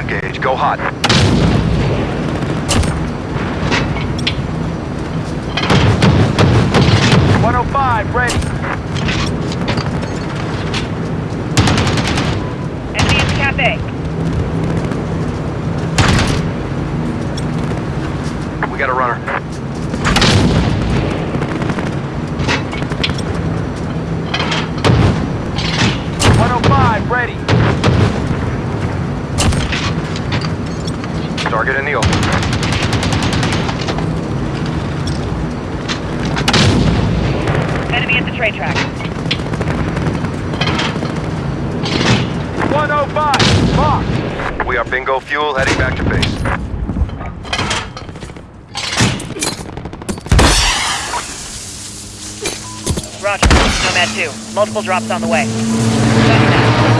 engage. Go hot. One oh five, ready. Enemy in the cafe. We got a runner. One oh five, ready. Target in the open. Enemy at the train track. One oh five, mark. We are bingo fuel heading back to base. Roger. Nomad 2. Multiple drops on the way.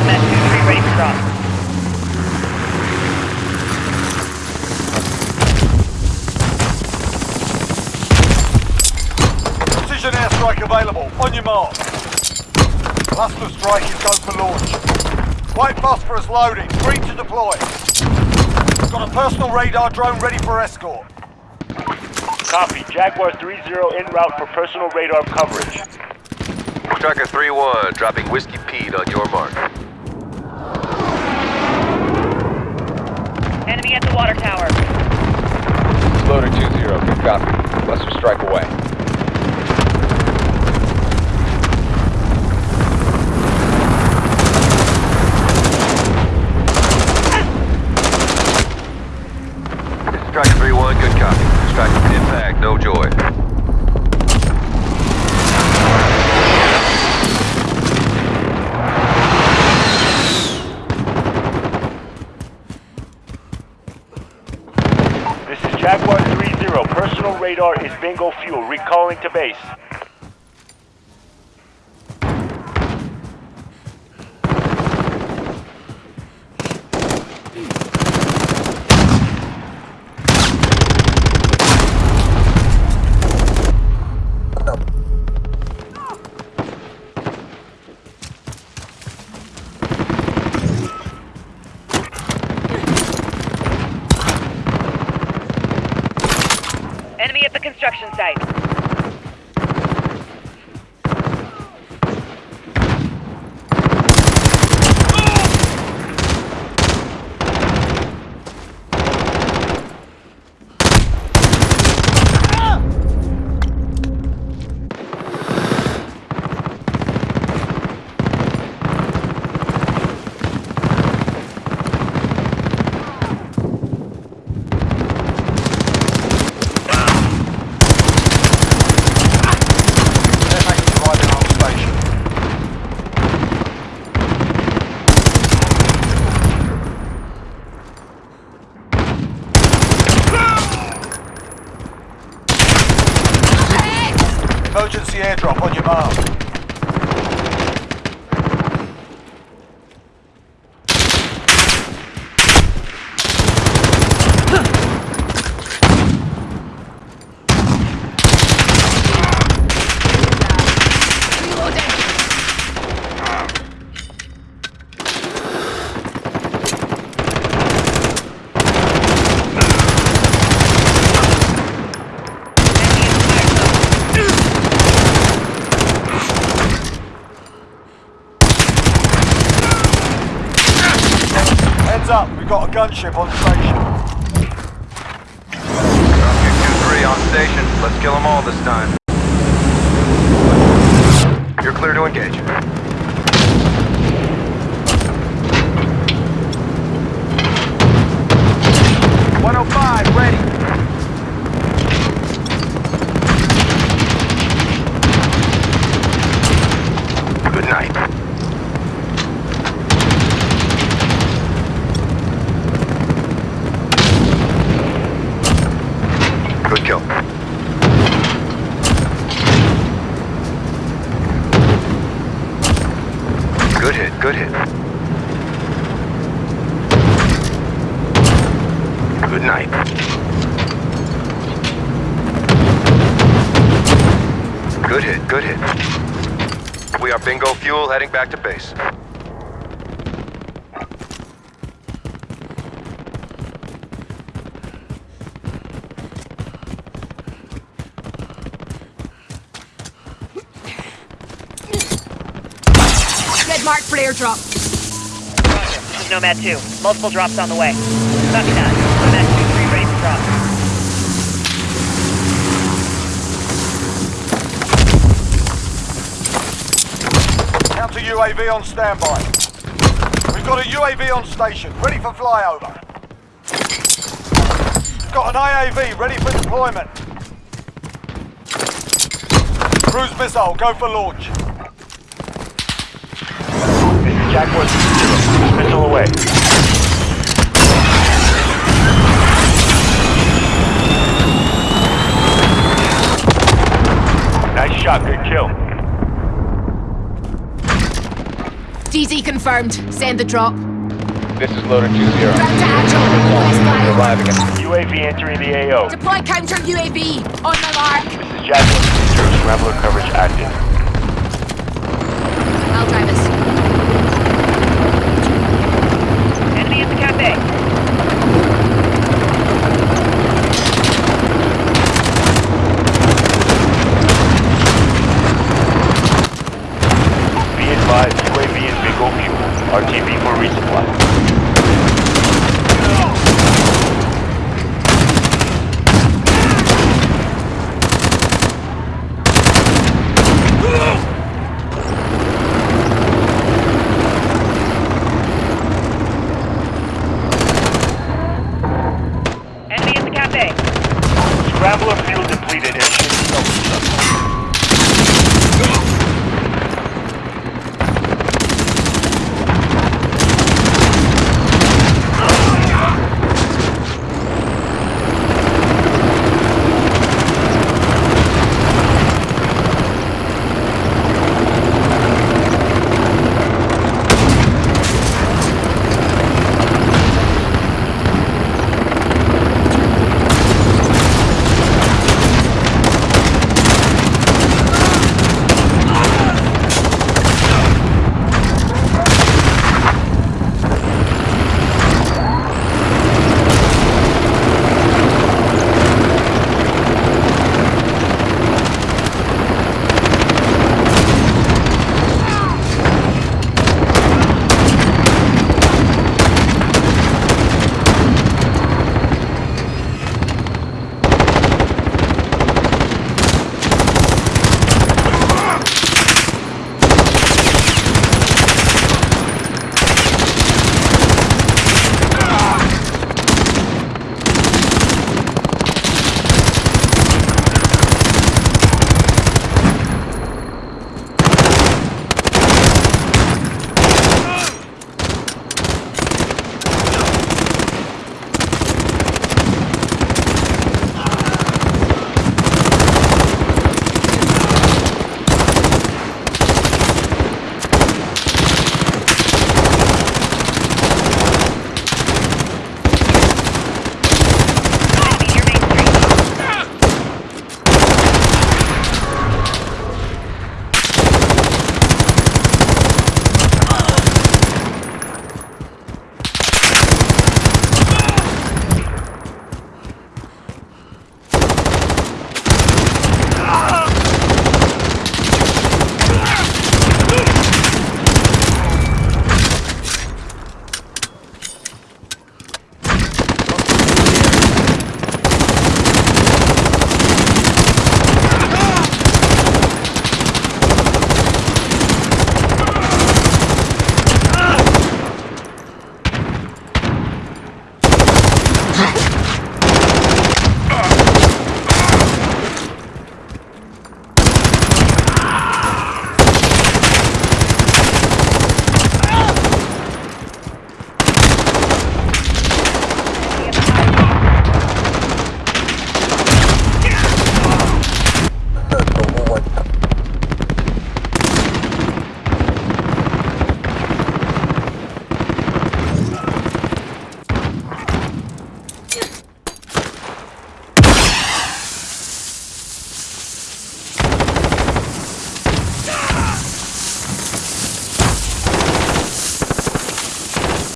Nomad 2-3 ready for drop. Precision airstrike available. On your mark. Cluster strike is go for launch. White phosphorus loading. Free to deploy. Got a personal radar drone ready for escort. Copy. Jaguar 3-0 en route for personal radar coverage. Tracker 3-1, dropping Whiskey Pete on your mark. Enemy at the water tower. Loader 2-0, good copy. Cluster strike away. This is Striker 3-1, impact, no joy. This is Jaguar 3-0. Personal radar is bingo fuel. Recalling to base. Enemy at the construction site. Airmax arriving on station. Emergency airdrop on your mark. Heads up, we've got a gunship on station. Striker 2-3 on station. Let's kill them all this time. You're clear to engage. Good hit, good hit. Good night. Good hit, good hit. We are bingo fuel heading back to base. Mark for airdrop. Roger. This is Nomad 2. Multiple drops on the way. Copy that. Nomad 2-3 ready for drop. Counter UAV on standby. We've got a UAV on station, ready for flyover. Got an AAV ready for deployment. Cruise missile, go for launch. Jaguar 3-0. Missile away. Nice shot, good kill. DZ confirmed. Send the drop. This is loader 2-0. Ground to Agile. Arriving UAV entering the AO. Deploy counter UAV. On the mark. This is Jaguar 3-0. Scrambler coverage active.